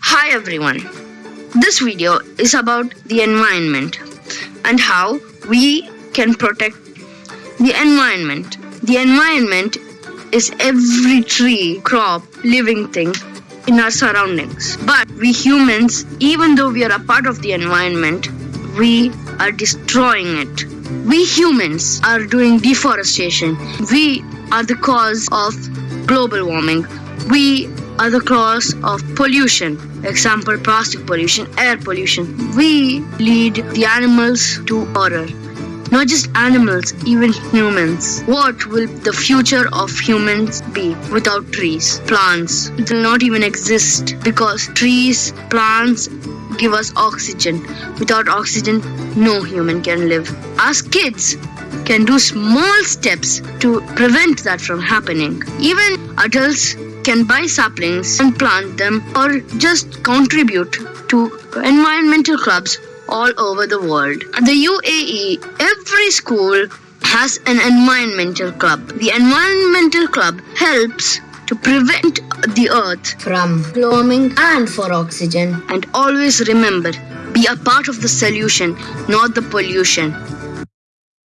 Hi everyone. This video is about the environment and how we can protect the environment. The environment is every tree, crop, living thing in our surroundings. But we humans, even though we are a part of the environment, we are destroying it. We humans are doing deforestation. We are the cause of global warming. We are the cause of pollution. Example plastic pollution, air pollution. We lead the animals to horror. Not just animals, even humans. What will the future of humans be without trees? Plants It will not even exist because trees, plants give us oxygen. Without oxygen, no human can live. As kids, can do small steps to prevent that from happening. Even adults can buy saplings and plant them or just contribute to environmental clubs all over the world. At the UAE, every school has an environmental club. The environmental club helps to prevent the earth from warming and for oxygen. And always remember, be a part of the solution, not the pollution.